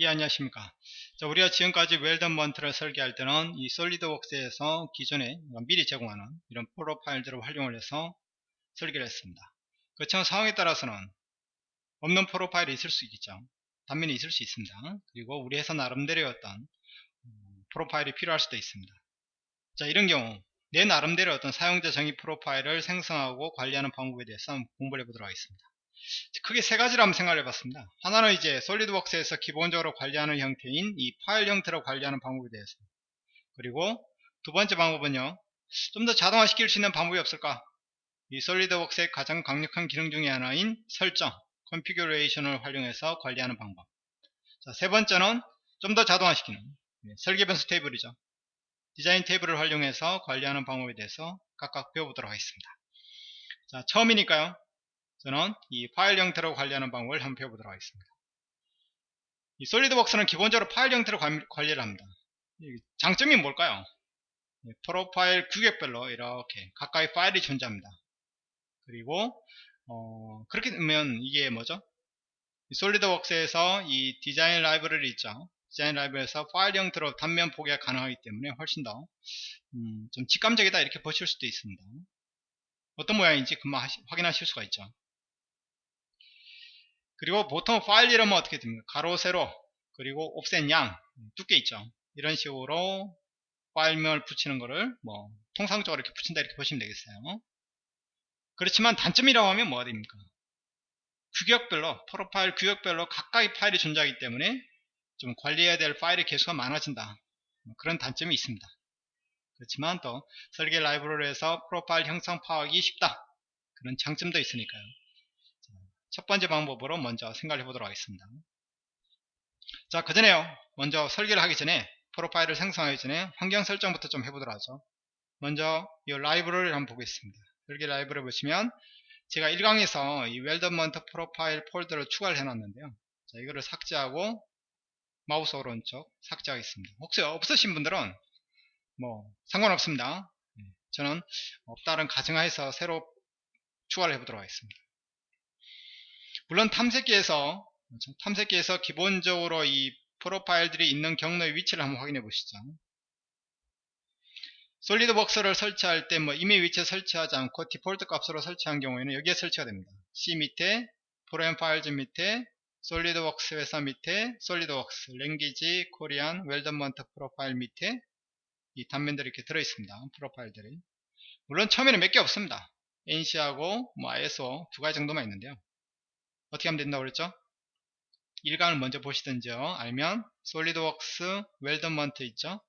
예 안녕하십니까? 자, 우리가 지금까지 웰던 먼트를 설계할 때는 이 솔리드웍스에서 기존에 미리 제공하는 이런 프로파일들을 활용을 해서 설계를 했습니다. 그렇지만 상황에 따라서는 없는 프로파일이 있을 수 있겠죠. 단면이 있을 수 있습니다. 그리고 우리 회사 나름대로의 어떤 음, 프로파일이 필요할 수도 있습니다. 자 이런 경우 내 나름대로 어떤 사용자 정의 프로파일을 생성하고 관리하는 방법에 대해서 공부를 해보도록 하겠습니다 크게 세 가지를 한번 생각을 해봤습니다. 하나는 이제 SolidWorks에서 기본적으로 관리하는 형태인 이 파일 형태로 관리하는 방법에 대해서. 그리고 두 번째 방법은요. 좀 더 자동화시킬 수 있는 방법이 없을까? 이 SolidWorks의 가장 강력한 기능 중의 하나인 설정 configuration을 활용해서 관리하는 방법. 자, 세 번째는 좀 더 자동화시키는 네, 설계 변수 테이블이죠. 디자인 테이블을 활용해서 관리하는 방법에 대해서 각각 배워보도록 하겠습니다. 자 처음이니까요 저는 이 파일 형태로 관리하는 방법을 한번 배워보도록 하겠습니다. 이 솔리드웍스는 기본적으로 파일 형태로 관리를 합니다. 장점이 뭘까요? 프로파일 규격별로 이렇게 가까이 파일이 존재합니다. 그리고 어, 그렇게 되면 이게 뭐죠? 솔리드웍스에서 이 디자인 라이브러리 있죠. 디자인 라이브에서 파일 형태로 단면 보기가 가능하기 때문에 훨씬 더 음, 좀 직감적이다 이렇게 보실 수도 있습니다. 어떤 모양인지 금방 확인하실 수가 있죠. 그리고 보통 파일 이름은 어떻게 됩니까? 가로, 세로, 그리고 옵셋 양, 두께 있죠. 이런 식으로 파일명을 붙이는 거를 뭐 통상적으로 이렇게 붙인다 이렇게 보시면 되겠어요. 그렇지만 단점이라고 하면 뭐가 됩니까? 규격별로, 프로파일 규격별로 가까이 파일이 존재하기 때문에 좀 관리해야 될 파일의 개수가 많아진다. 뭐 그런 단점이 있습니다. 그렇지만 또 설계 라이브러리에서 profile 형상 파악이 쉽다. 그런 장점도 있으니까요. 첫 번째 방법으로 먼저 생각해 보도록 하겠습니다. 자, 그 전에요. 먼저 설계를 하기 전에 profile을 생성하기 전에 환경 설정부터 좀 해보도록 하죠. 먼저 이 라이브러리를 한번 보겠습니다. 설계 라이브러리 보시면 제가 1강에서 이 weldment profile 폴더를 추가를 해놨는데요. 자, 이거를 삭제하고 마우스 오른쪽 삭제하겠습니다. 혹시 없으신 분들은 뭐 상관없습니다. 네, 저는 없다는 가정하에서 새로 추가를 해보도록 하겠습니다. 물론 탐색기에서 그렇죠? 탐색기에서 기본적으로 이 프로파일들이 있는 경로의 위치를 한번 확인해 보시죠. 솔리드웍스를 설치할 때 뭐 이미 위치에 설치하지 않고 디폴트 값으로 설치한 경우에는 여기에 설치가 됩니다. C 밑에 Program Files 밑에 SolidWorks 회사 밑에 SolidWorks language Korean weldment profile 밑에 이 단면들이 이렇게 들어 있습니다. profile들이 물론 처음에는 몇 개 없습니다. NC하고 뭐 ISO 두 가지 정도만 있는데요. 어떻게 하면 된다고 그랬죠? 1강을 먼저 보시든지요. 알면 SolidWorks weldment 있죠?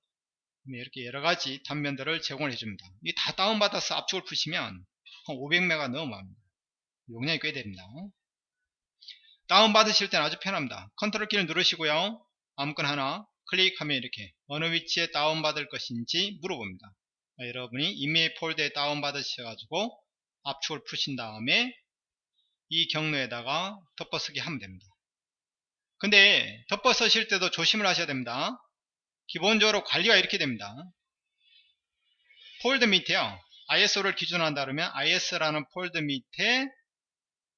이렇게 여러가지 단면들을 제공을 해줍니다. 이 다 다운받아서 압축을 푸시면 한 500메가 넘어갑니다. 용량이 꽤 됩니다. 다운받으실 때는 아주 편합니다. 컨트롤 키를 누르시고요. 아무거나 하나 클릭하면 이렇게 어느 위치에 다운받을 것인지 물어봅니다. 여러분이 이메일 폴더에 다운받으셔가지고 압축을 푸신 다음에 이 경로에다가 덮어쓰기 하면 됩니다. 근데 덮어쓰실 때도 조심을 하셔야 됩니다. 기본적으로 관리가 이렇게 됩니다. 폴더 밑에요. ISO를 기준으로 한다 그러면 ISO라는 폴더 밑에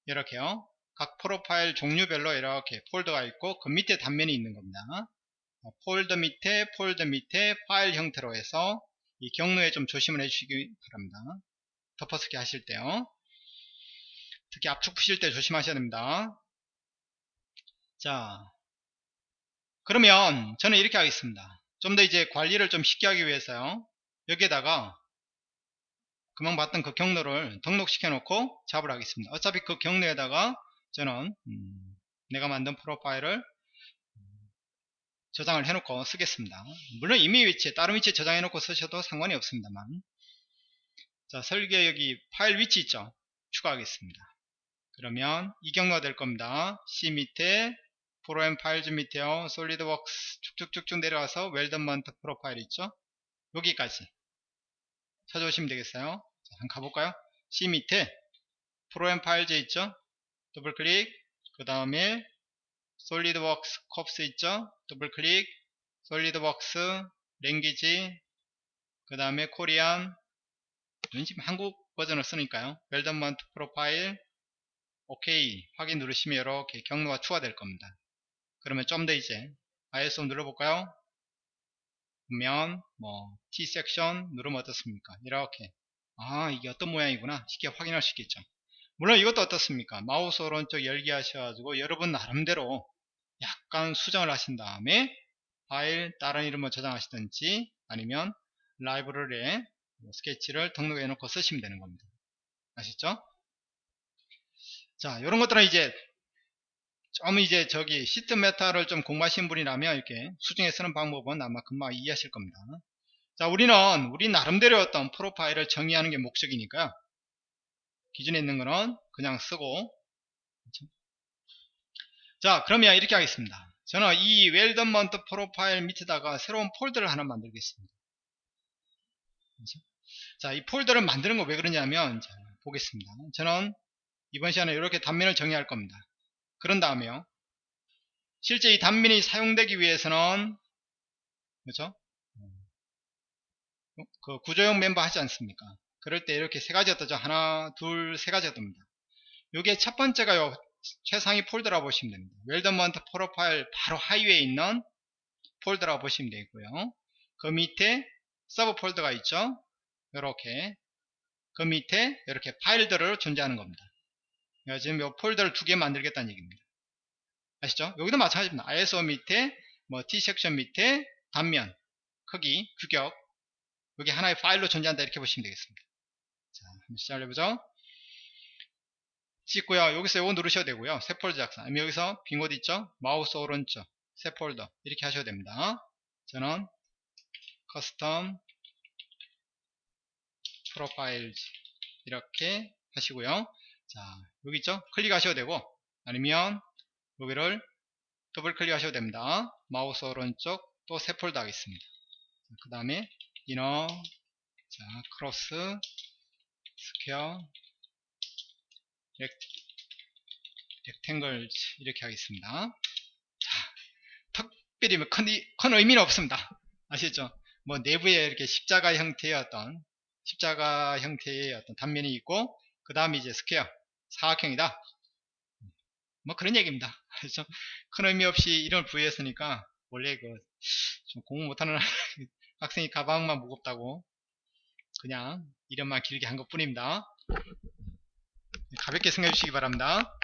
이렇게요. 각 profile 종류별로 이렇게 폴더가 있고 그 밑에 단면이 있는 겁니다. 폴더 밑에 폴더 밑에 파일 형태로 해서 이 경로에 좀 조심을 해주시기 바랍니다. 덮어쓰기 하실 때요. 특히 압축 푸실 때 조심하셔야 됩니다. 자, 그러면 저는 이렇게 하겠습니다. 좀 더 이제 관리를 좀 쉽게 하기 위해서요. 여기에다가 금방 봤던 그 경로를 등록시켜 놓고 작업을 하겠습니다. 어차피 그 경로에다가 저는 음, 내가 만든 profile을 저장을 해놓고 쓰겠습니다. 물론 이미 위치에 다른 위치에 저장해 놓고 쓰셔도 상관이 없습니다만 자 설계 여기 파일 위치 있죠 추가하겠습니다 그러면 이 경로가 될 겁니다. C 밑에 Program Files 밑에요. SolidWorks 쭉쭉쭉쭉 내려와서 weldment profile 있죠? 여기까지 찾아오시면 되겠어요. 자, 한번 가볼까요? C 밑에 Program Files 있죠? 더블 클릭 그 다음에 SolidWorks Corp 있죠? 더블 클릭 SolidWorks language 그 다음에 Korean 지금 한국 버전을 쓰니까요. weldment profile OK 확인 누르시면 이렇게 경로가 추가될 겁니다. 그러면 좀 더 이제 ISO 눌러볼까요? 보면 뭐 T 섹션 누르면 어떻습니까? 이렇게 아 이게 어떤 모양이구나 쉽게 확인할 수 있겠죠. 물론 이것도 어떻습니까? 마우스 오른쪽 열기 하셔가지고 여러분 나름대로 약간 수정을 하신 다음에 파일 다른 이름으로 저장하시든지 아니면 라이브러리에 뭐 스케치를 등록해 놓고 쓰시면 되는 겁니다. 아시죠? 자, 이런 것들은 이제 좀 이제 저기 sheet metal을 좀 공부하신 분이라면 이렇게 수정해 쓰는 방법은 아마 금방 이해하실 겁니다. 자, 우리는 우리 나름대로 어떤 profile을 정의하는 게 목적이니까요. 기존에 있는 거는 그냥 쓰고 그렇죠? 자, 그러면 이렇게 하겠습니다. 저는 이 weldment profile 밑에다가 새로운 폴더를 하나 만들겠습니다. 그렇죠? 자, 이 폴더를 만드는 거 왜 그러냐면 자, 보겠습니다. 저는 이번 시간에 이렇게 단면을 정의할 겁니다. 그런 다음에요. 실제 이 단면이 사용되기 위해서는 그렇죠? 그 구조형 멤버 하지 않습니까? 그럴 때 이렇게 세 가지 어떠죠? 하나, 둘, 세 가지가 됩니다. 요게 첫 번째가요. 최상위 폴더라고 보시면 됩니다. weldment profile 바로 하위에 있는 폴더라고 보시면 되고요. 그 밑에 서브 폴더가 있죠. 이렇게 그 밑에 이렇게 파일들을 존재하는 겁니다. 지금 이 폴더를 두 개 만들겠다는 얘기입니다. 아시죠? 여기도 마찬가지입니다. ISO 밑에 뭐 T 섹션 밑에 단면 크기 규격 여기 하나의 파일로 존재한다 이렇게 보시면 되겠습니다. 자, 한번 시작해보죠. 찍고요. 여기서 이거 누르셔도 되고요. 새 폴더 작성. 아니면 여기서 빈 곳 있죠? 마우스 오른쪽 새 폴더 이렇게 하셔도 됩니다. 저는 custom profile 이렇게 하시고요. 자, 여기 있죠? 클릭하셔도 되고 아니면 여기를 더블 클릭하셔도 됩니다. 마우스 오른쪽 또 새 폴더 하겠습니다. 그 다음에 inner 자 cross square rec, rectangle 이렇게 하겠습니다. 자, 특별히 뭐 큰, 큰 의미는 없습니다. 아시죠? 뭐 내부에 이렇게 십자가 형태의 어떤 십자가 형태의 어떤 단면이 있고 그 다음에 이제 square 사각형이다. 뭐 그런 얘기입니다. 그래서 큰 의미 없이 이름을 부여했으니까 원래 그 좀 공부 못하는 학생이 가방만 무겁다고 그냥 이름만 길게 한 것 뿐입니다. 가볍게 생각해 주시기 바랍니다.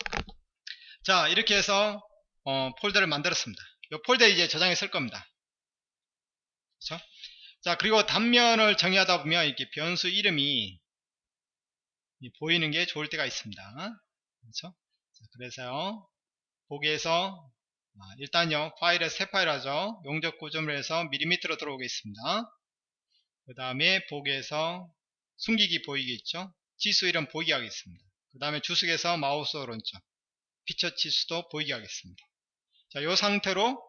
자 이렇게 해서 어, 폴더를 만들었습니다. 이 폴더에 이제 저장해 쓸 겁니다. 그렇죠? 자 그리고 단면을 정의하다 보면 이렇게 변수 이름이 보이는 게 좋을 때가 있습니다. 그렇죠? 자, 그래서요 보기에서 아, 일단요 파일에 새 파일 하죠. 용적 구점을 해서 밀리미터로 들어오겠습니다. 그 다음에 보기에서 숨기기 보이게 있죠. 치수 이름 보이게 하겠습니다. 그 다음에 주석에서 마우스 오른쪽 피처 치수도 보이게 하겠습니다. 자, 이 상태로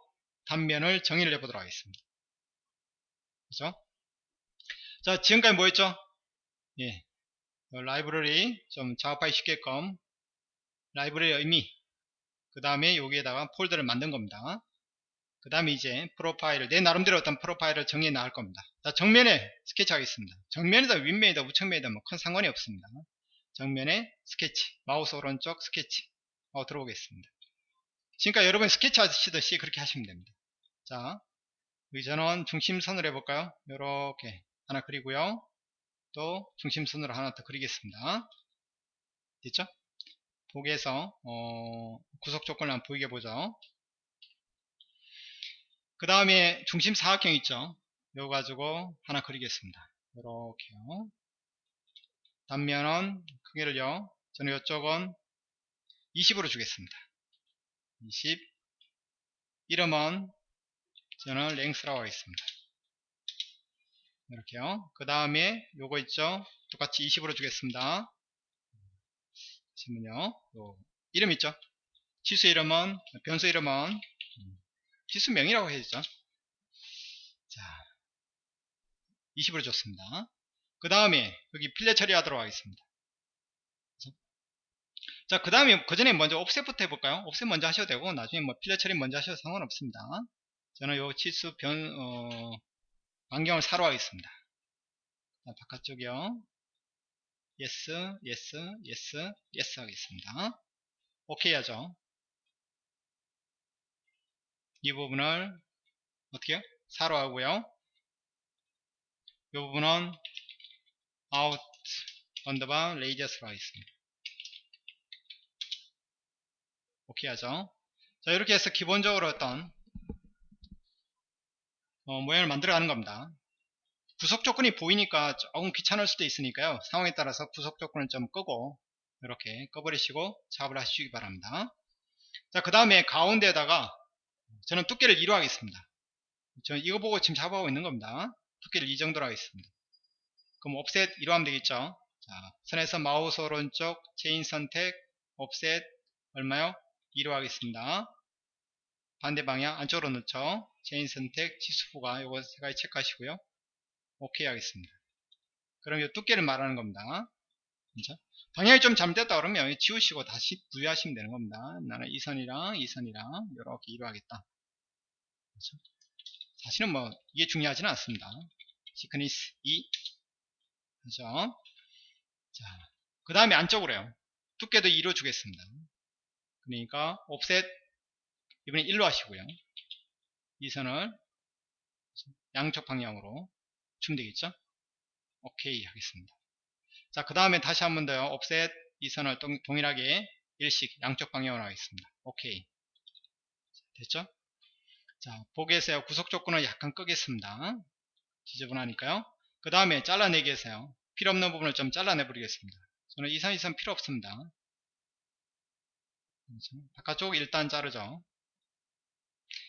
단면을 정의를 해보도록 하겠습니다. 그죠? 자, 지금까지 뭐 했죠? 예. 라이브러리 좀 작업하기 쉽게끔 라이브러리 의미 그 다음에 여기에다가 폴더를 만든 겁니다. 그 다음에 이제 profile을 내 나름대로 어떤 profile을 정해 나갈 겁니다. 자, 정면에 스케치 하겠습니다. 정면이다 윗면이다 우측면이다 뭐 큰 상관이 없습니다. 정면에 스케치 마우스 오른쪽 스케치 어, 들어오겠습니다. 지금까지 여러분 스케치 하시듯이 그렇게 하시면 됩니다. 자 저는 중심선을 해볼까요? 이렇게 하나 그리고요. 또 중심선으로 하나 더 그리겠습니다. 됐죠? 보기에서 어, 구석 조건을 한번 보이게 보죠. 그 다음에 중심 사각형 있죠. 이거 가지고 하나 그리겠습니다. 이렇게요. 단면은 크기를요. 저는 이쪽은 20으로 주겠습니다. 20 이름은 저는 랭스라고 하겠습니다. 이렇게요. 그 다음에 요거 있죠. 똑같이 20으로 주겠습니다. 보시면요. 이름 있죠. 치수 이름은 변수 이름은 지수명이라고 해야죠. 자, 20으로 줬습니다. 그 다음에 여기 필렛 처리하도록 하겠습니다. 자, 그 다음에 그 전에 먼저 옵셋부터 해볼까요? 옵셋 먼저 하셔도 되고 나중에 뭐 필렛 처리 먼저 하셔도 상관없습니다. 저는 요 치수 변 어, 반경을 4로 하겠습니다. 자, 바깥쪽이요. yes, yes, yes, yes 하겠습니다. 오케이 하죠. 이 부분을 어떻게 요 4로 하고요. 이 부분은 out underbar radius로 하겠습니다. 오케이 하죠. 자 이렇게 해서 기본적으로 어떤 어, 모양을 만들어가는 겁니다. 구속 조건이 보이니까 조금 귀찮을 수도 있으니까요. 상황에 따라서 구속 조건을 좀 끄고 이렇게 꺼버리시고 작업을 하시기 바랍니다. 자, 그 다음에 가운데에다가 저는 두께를 2로 하겠습니다. 저는 이거 보고 지금 작업하고 있는 겁니다. 두께를 이 정도로 하겠습니다. 그럼 offset 2로 하면 되겠죠. 자, 선에서 마우스 오른쪽 체인 선택 offset 얼마요? 2로 하겠습니다. 반대 방향 안쪽으로 넣죠. 체인 선택 치수 부가 요거 세 가지 체크하시고요. 오케이 하겠습니다. 그럼 이 두께를 말하는 겁니다. 그죠? 방향이 좀 잘못됐다 그러면 지우시고 다시 부여하시면 되는 겁니다. 나는 이 선이랑 이 선이랑 이렇게 2로 하겠다. 그죠? 사실은 뭐 이게 중요하지는 않습니다. thickness 2 그죠? 자, 그 다음에 안쪽으로요. 두께도 2로 주겠습니다. 그러니까 옵셋 이번에 1로 하시고요. 이 선을 양쪽 방향으로 주면 되겠죠? 오케이 하겠습니다. 자, 그 다음에 다시 한 번 더요. 옵셋 이 선을 동, 동일하게 일식 양쪽 방향으로 하겠습니다. 오케이. 됐죠? 자, 보기에서요. 구속 조건을 약간 끄겠습니다. 지저분하니까요. 그 다음에 잘라내기 해서요. 필요 없는 부분을 좀 잘라내 버리겠습니다. 저는 이 선, 이선 필요 없습니다. 바깥쪽 일단 자르죠.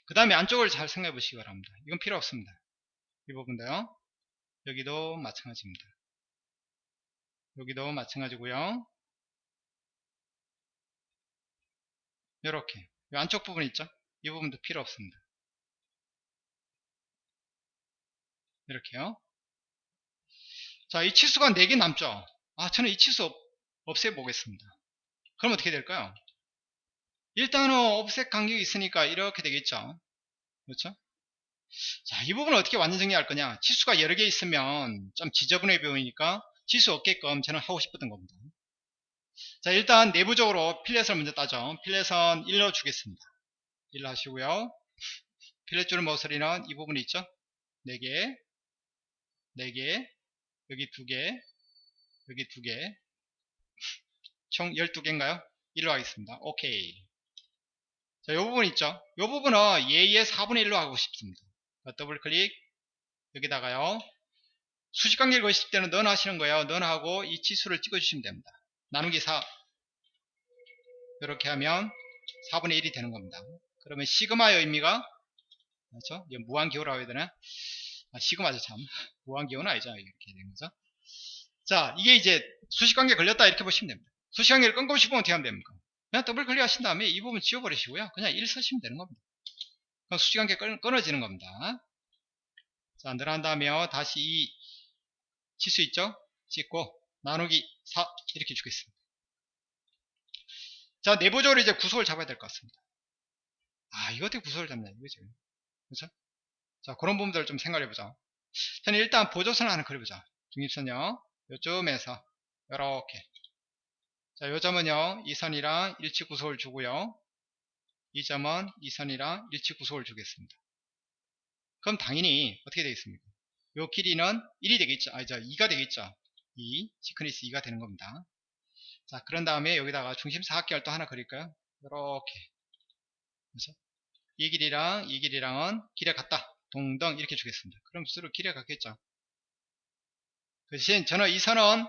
그 다음에 안쪽을 잘 생각해 보시기 바랍니다. 이건 필요 없습니다. 이 부분도요. 여기도 마찬가지입니다. 여기도 마찬가지고요. 이렇게 안쪽 부분 있죠? 이 부분도 필요 없습니다. 이렇게요. 자, 이 치수가 4개 남죠? 아, 저는 이 치수 없애보겠습니다. 그럼 어떻게 될까요? 일단은 옵셋 간격이 있으니까 이렇게 되겠죠. 그렇죠? 자, 이 부분을 어떻게 완전 정리할 거냐? 치수가 여러 개 있으면 좀 지저분해 보이니까 치수 없게끔 저는 하고 싶었던 겁니다. 자, 일단 내부적으로 필렛을 먼저 따죠. 필렛은 1로 주겠습니다. 1로 하시고요. 필렛 줄 모서리는 이 부분이 있죠? 4개, 4개, 여기 2개, 여기 2개, 총 12개인가요? 1로 하겠습니다. 오케이. 자, 이 부분 있죠? 이 부분은 예의 4분의 1로 하고 싶습니다. 더블 클릭, 여기다가요. 수직관계를 거실 때는 넌 하시는 거예요. 넌 하고 이 치수를 찍어주시면 됩니다. 나누기 4. 이렇게 하면 4분의 1이 되는 겁니다. 그러면 시그마의 의미가, 그렇죠? 무한기호라고 해야 되나? 아, 시그마죠, 참. 무한기호는 아니죠. 이렇게 되는 거죠. 자, 이게 이제 수직관계 걸렸다 이렇게 보시면 됩니다. 수직관계를 끊고 싶으면 어떻게 하면 됩니까? 그냥 더블 클릭 하신 다음에 이 부분 지워버리시고요. 그냥 1 쓰시면 되는 겁니다. 그럼 수직관계 끊어지는 겁니다. 자, 늘어난다면 다시 이 치수 있죠? 찍고 나누기 4 이렇게 주겠습니다. 자, 내부적으로 이제 구속을 잡아야 될 것 같습니다. 아, 이거 어떻게 구속을 잡냐, 이거죠. 그렇죠? 자, 그런 부분들을 좀 생각해보자. 저는 일단 보조선 하나 그려보자. 중립선요. 요쯤에서 이렇게 자, 요 점은요, 이 선이랑 일치 구속을 주고요. 이 점은 이 선이랑 일치 구속을 주겠습니다. 그럼 당연히 어떻게 되겠습니까? 요 길이는 1이 되겠죠. 아니죠. 2가 되겠죠. 2, 시크니스 2가 되는 겁니다. 자, 그런 다음에 여기다가 중심 사각형을 또 하나 그릴까요? 이렇게. 그렇죠? 이 길이랑 이 길이랑은 길에 같다. 동등 이렇게 주겠습니다. 그럼 서로 길에 같겠죠. 그 대신 저는 이 선은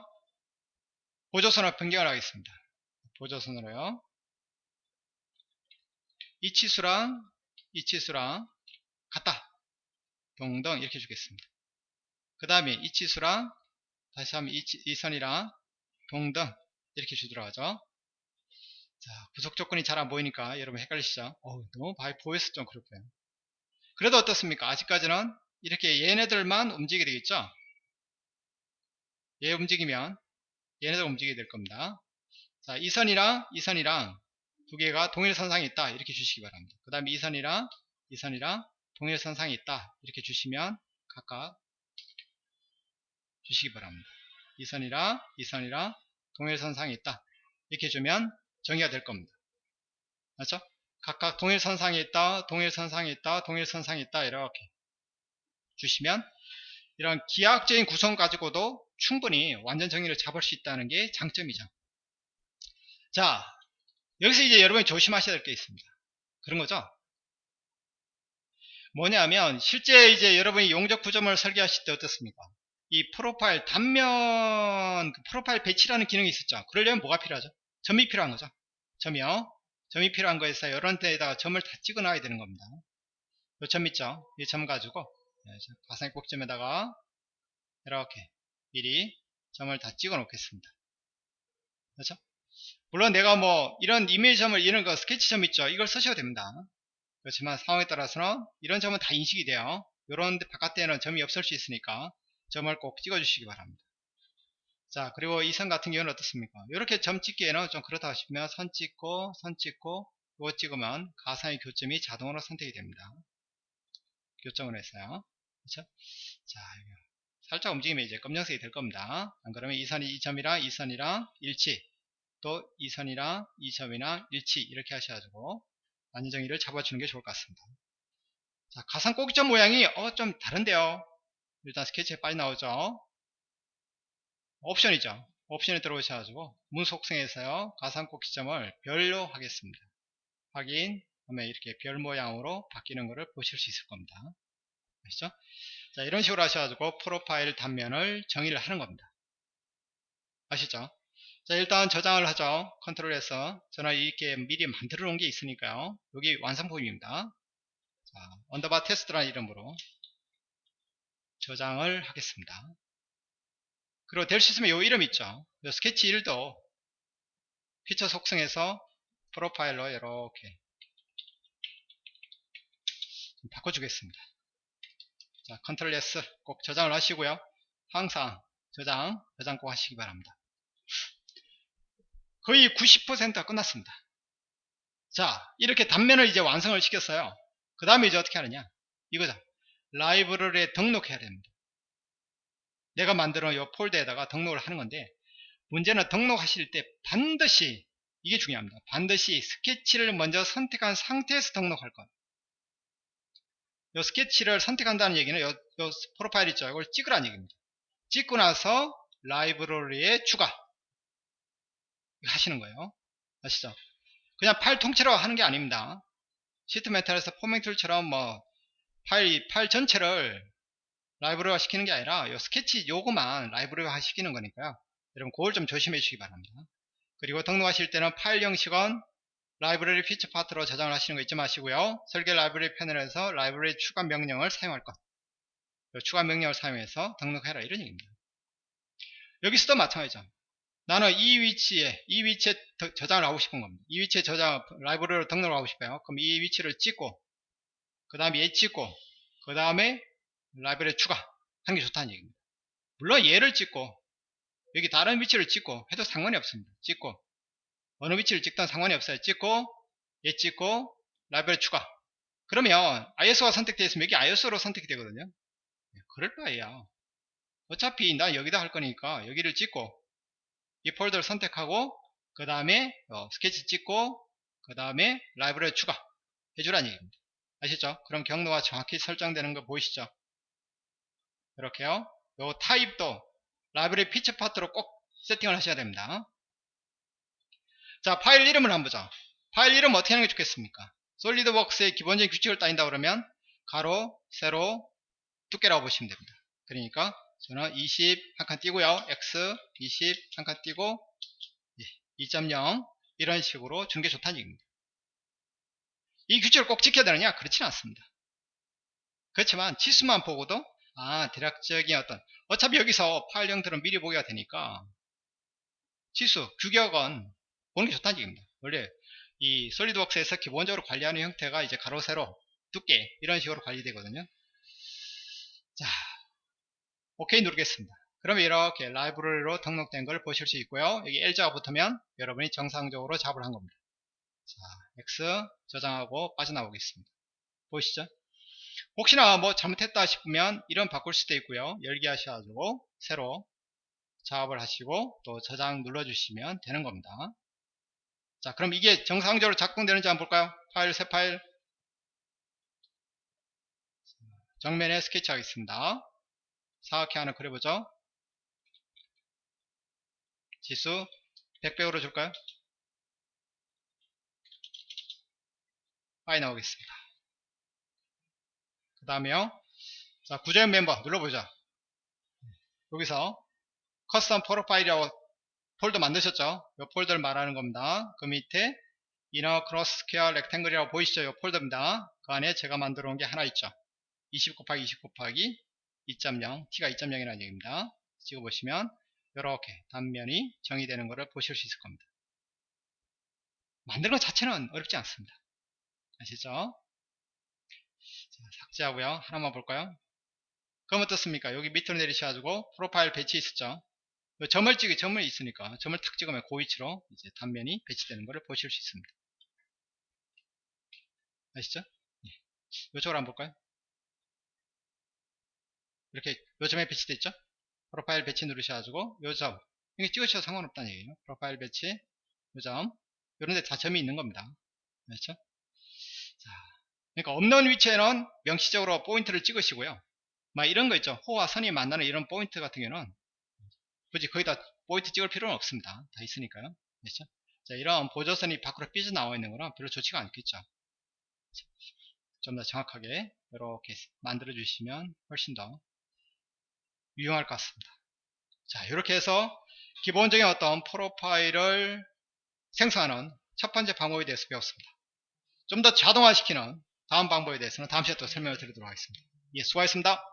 보조선을 변경을 하겠습니다. 보조선으로요. 이 치수랑 이 치수랑 같다. 동등 이렇게 주겠습니다. 그 다음에 이 치수랑 다시 하면 이, 이 선이랑 동등 이렇게 주도록 하죠. 자, 구속 조건이 잘 안 보이니까 여러분 헷갈리시죠? 어, 너무 보여서 좀 그렇고요. 그래도 어떻습니까? 아직까지는 이렇게 얘네들만 움직이게 되겠죠? 얘 움직이면 얘네들 움직이게 될 겁니다. 자, 이 선이랑 이 선이랑 두 개가 동일선상에 있다. 이렇게 주시기 바랍니다. 그 다음에 이 선이랑 이 선이랑 동일선상에 있다. 이렇게 주시면 각각 주시기 바랍니다. 이 선이랑 이 선이랑 동일선상에 있다. 이렇게 주면 정의가 될 겁니다. 맞죠? 각각 동일선상에 있다, 동일선상에 있다, 동일선상에 있다 이렇게 주시면 이런 기하학적인 구성 가지고도 충분히 완전 정의를 잡을 수 있다는 게 장점이죠. 자, 여기서 이제 여러분이 조심하셔야 될 게 있습니다. 그런 거죠. 뭐냐면 실제 이제 여러분이 용적 구조물 설계하실 때 어떻습니까? 이 프로파일 단면 그 프로파일 배치라는 기능이 있었죠. 그러려면 뭐가 필요하죠? 점이 필요한 거죠. 점이요. 점이 필요한 거에서 이런 데에다가 점을 다 찍어 놔야 되는 겁니다. 이점 있죠? 이 점 가지고 네, 가상의 꼭점에다가 이렇게 미리 점을 다 찍어 놓겠습니다. 그렇죠? 물론 내가 뭐 이런 이메일 점을 이런 거 스케치 점 있죠? 이걸 쓰셔도 됩니다. 그렇지만 상황에 따라서는 이런 점은 다 인식이 돼요. 이런 바깥에는 점이 없을 수 있으니까 점을 꼭 찍어 주시기 바랍니다. 자 그리고 이 선 같은 경우는 어떻습니까? 이렇게 점 찍기에는 좀 그렇다 싶으면 선 찍고 선 찍고 이거 찍으면 가상의 교점이 자동으로 선택이 됩니다. 교점을 했어요. 그렇죠? 자 살짝 움직이면 이제 검정색이 될 겁니다. 안 그러면 이 선이 이 점이랑 이 선이랑 일치 또 이 선이랑 이 점이랑 일치 이렇게 하셔가지고 안정의를 잡아주는 게 좋을 것 같습니다. 자, 가상 꼭지점 모양이 어, 좀 다른데요. 일단 스케치에 빨리 나오죠. 옵션이죠. 옵션에 들어오셔가지고 문 속성에서요. 가상 꼭지점을 별로 하겠습니다. 확인 하면 이렇게 별 모양으로 바뀌는 것을 보실 수 있을 겁니다. 아시죠? 자, 이런 식으로 하셔가지고 profile 단면을 정의를 하는 겁니다. 아시죠? 자 일단 저장을 하죠. control S. 저는 이렇게 미리 만들어 놓은 게 있으니까요. 여기 완성품입니다. 자 underbar 테스트라는 이름으로 저장을 하겠습니다. 그리고 될 수 있으면 요 이름 있죠? 요 스케치 1도 피처 속성에서 프로파일러 이렇게 바꿔주겠습니다 자 컨트롤 S 꼭 저장을 하시고요 항상 저장 저장 꼭 하시기 바랍니다 거의 90%가 끝났습니다. 자, 이렇게 단면을 이제 완성을 시켰어요. 그 다음에 이제 어떻게 하느냐? 이거죠. 라이브러리에 등록해야 됩니다. 내가 만들어 이 폴더에다가 등록을 하는 건데, 문제는 등록하실 때 반드시, 이게 중요합니다. 반드시 스케치를 먼저 선택한 상태에서 등록할 것. 이 스케치를 선택한다는 얘기는 요, 요 profile 있죠. 이걸 찍으라는 얘기입니다. 찍고 나서 라이브러리에 추가. 하시는 거예요. 아시죠? 그냥 파일 통째로 하는 게 아닙니다. sheet metal에서 forming tool처럼 뭐 파일, 파일 전체를 라이브러리화 시키는 게 아니라 요 스케치 요거만 라이브러리화 시키는 거니까요. 여러분 그걸 좀 조심해 주시기 바랍니다. 그리고 등록하실 때는 파일 형식은 라이브러리 피처 파트로 저장을 하시는 거 잊지 마시고요. 설계 라이브러리 패널에서 라이브러리 추가 명령을 사용할 것. 추가 명령을 사용해서 등록해라 이런 얘기입니다. 여기서도 마찬가지죠. 나는 이 위치에 이 위치에 저장을 하고 싶은 겁니다 이 위치에 저장 라이브러리로 등록을 하고 싶어요 그럼 이 위치를 찍고 그 다음에 얘 찍고 그 다음에 라이브러리 추가 하는 게 좋다는 얘기입니다 물론 얘를 찍고 여기 다른 위치를 찍고 해도 상관이 없습니다 찍고 어느 위치를 찍든 상관이 없어요 찍고 얘 찍고 라이브러리 추가 그러면 ISO가 선택되어 있으면 여기 ISO로 선택이 되거든요 네, 그럴 바에야 어차피 나 여기다 할 거니까 여기를 찍고 이 폴더를 선택하고 그 다음에 어, 스케치 찍고 그 다음에 라이브러리 추가 해주라는 얘기입니다. 아시죠? 그럼 경로가 정확히 설정되는 거 보이시죠? 이렇게요. 요 타입도 라이브러리 피처 파트로 꼭 세팅을 하셔야 됩니다. 자 파일 이름을 한번 보자. 파일 이름 어떻게 하는 게 좋겠습니까? 솔리드웍스의 기본적인 규칙을 따른다 그러면 가로, 세로, 두께라고 보시면 됩니다. 그러니까 저는 20 한 칸 띄고요. X 20 한 칸 띄고 2.0 이런 식으로 주는 게 좋다는 얘기입니다. 이 규칙을 꼭 지켜야 되느냐? 그렇지는 않습니다. 그렇지만 치수만 보고도 아 대략적인 어떤 어차피 여기서 파일 형들은 미리 보기가 되니까 치수, 규격은 보는 게 좋다는 얘기입니다. 원래 이 솔리드웍스에서 기본적으로 관리하는 형태가 이제 가로, 세로, 두께 이런 식으로 관리되거든요. 자, 오케이 누르겠습니다. 그러면 이렇게 라이브러리로 등록된 걸 보실 수 있고요. 여기 L자가 붙으면 여러분이 정상적으로 작업을 한 겁니다. 자, X 저장하고 빠져나오겠습니다. 보이시죠? 혹시나 뭐 잘못했다 싶으면 이런 바꿀 수도 있고요. 열기 하셔가지고 새로 작업을 하시고 또 저장 눌러주시면 되는 겁니다. 자, 그럼 이게 정상적으로 작동되는지 한번 볼까요? 파일, 새 파일. 정면에 스케치 하겠습니다. 사각형 하나 그려보죠. 치수 100배우로 줄까요? 빠져 나오겠습니다. 그 다음에요. 자, 구조용 멤버 눌러보자. 여기서 custom profile이라고 폴더 만드셨죠? 이 폴더를 말하는 겁니다. 그 밑에 inner cross square rectangle이라고 보이시죠? 이 폴더입니다. 그 안에 제가 만들어 온게 하나 있죠. 20 곱하기 20 곱하기 2.0 t가 2.0이라는 얘기입니다. 찍어보시면 이렇게 단면이 정의되는 것을 보실 수 있을 겁니다. 만드는 것 자체는 어렵지 않습니다. 아시죠? 자, 삭제하고요. 하나만 볼까요? 그럼 어떻습니까? 여기 밑으로 내리셔가지고 프로파일 배치 있었죠? 요 점을 찍이 점을 있으니까 점을 탁 찍으면 그 위치로 이제 단면이 배치되는 것을 보실 수 있습니다. 아시죠? 예. 이쪽으로 한번 볼까요? 이렇게 요 점에 배치되어 있죠? profile 배치 누르셔가지고 요 점, 이게 찍으셔도 상관없다는 얘기예요. profile 배치, 요 점, 요런데 다 점이 있는 겁니다. 그렇죠? 자, 그러니까 없는 위치에는 명시적으로 포인트를 찍으시고요. 막 이런 거 있죠. 호와 선이 만나는 이런 포인트 같은 경우는 굳이 거기다 포인트 찍을 필요는 없습니다. 다 있으니까요. 그렇죠? 자, 이런 보조선이 밖으로 삐져나와 있는 거는 별로 좋지가 않겠죠. 좀 더 정확하게 이렇게 만들어 주시면 훨씬 더 유용할 것 같습니다. 자, 이렇게 해서 기본적인 어떤 프로파일을 생성하는 첫 번째 방법에 대해서 배웠습니다. 좀 더 자동화시키는 다음 방법에 대해서는 다음 시간에 또 설명을 드리도록 하겠습니다. 예, 수고하셨습니다.